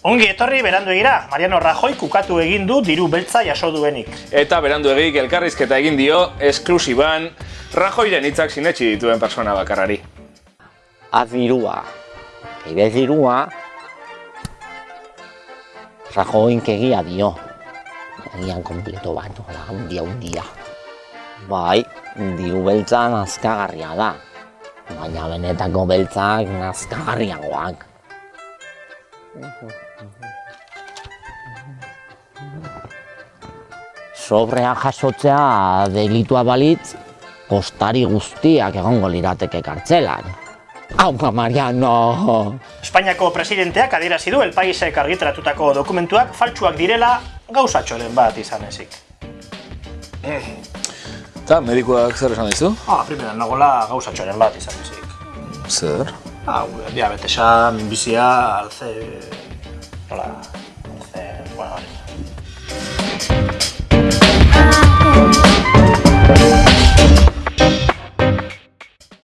Ongi etorri berandu egira, Mariano Rajoy kukatu egin du diru beltza jaso duenik. Eta berandu egik elkarrizketa egin dio, esklusiban, Rajoyren hitzak sinetxi dituen persona bakarrari. Azirua. Ere zirua, Rajoink egia dio. Egian kompleto bat, hola, hundia, hundia. Bai, diru beltza nazkagarria da. Baina benetako beltzak nazkagarriagoak. Sobrea jasotzea delitua balitz, kostari guztiak egongo lirateke kartzelan. Hau, Mariano! Espainiako presidenteak adierazi du El Paisek argitaratutako dokumentuak faltsuak direla gauzatxoren bat izan ezik. Eta medikuak zer esan dizu? Ah, primeran nagola gauzatxoren bat izan ezik. Zer? Ah, diabetesa, minbizia, alze... Nola... Alze... Bueno.